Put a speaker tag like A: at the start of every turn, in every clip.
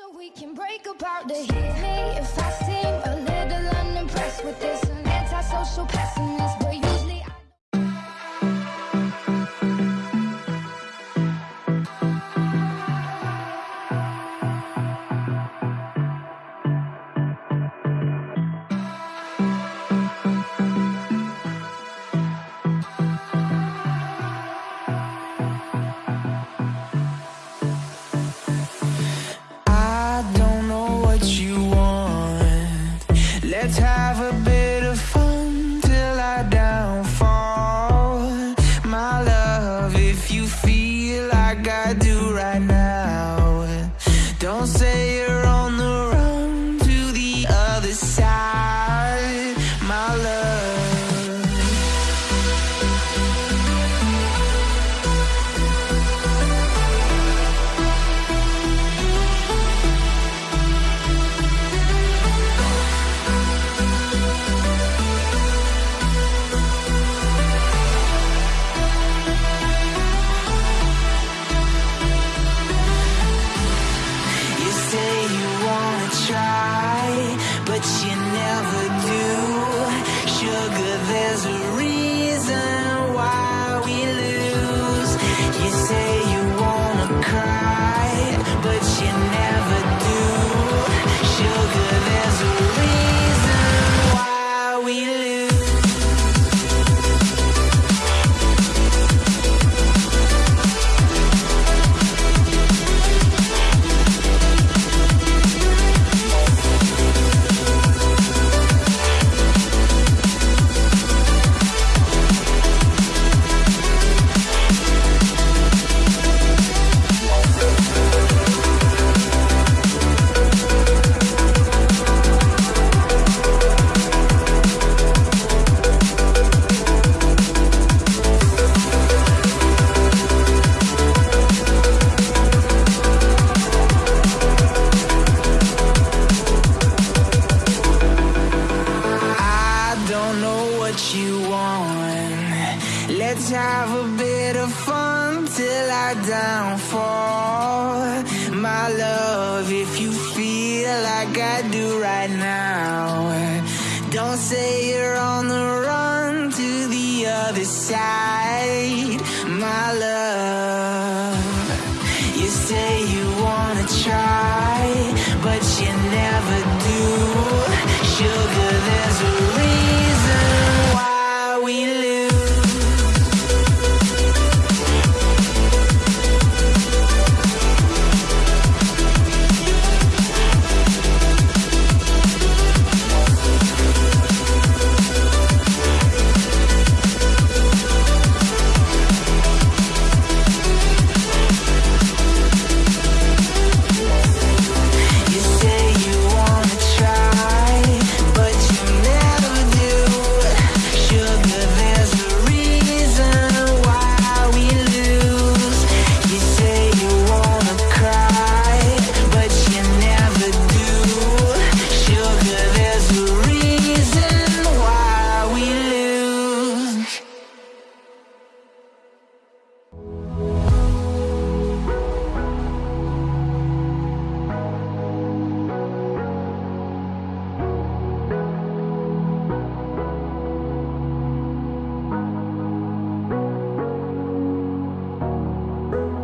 A: So we can break apart to hit me if I seem a little unimpressed with this. An antisocial pessimist,
B: love, if you feel like I do right now, Let's have a bit of fun till I downfall. My love, if you feel like I do right now, don't say you're on the run to the other side.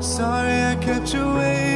B: Sorry I kept you waiting.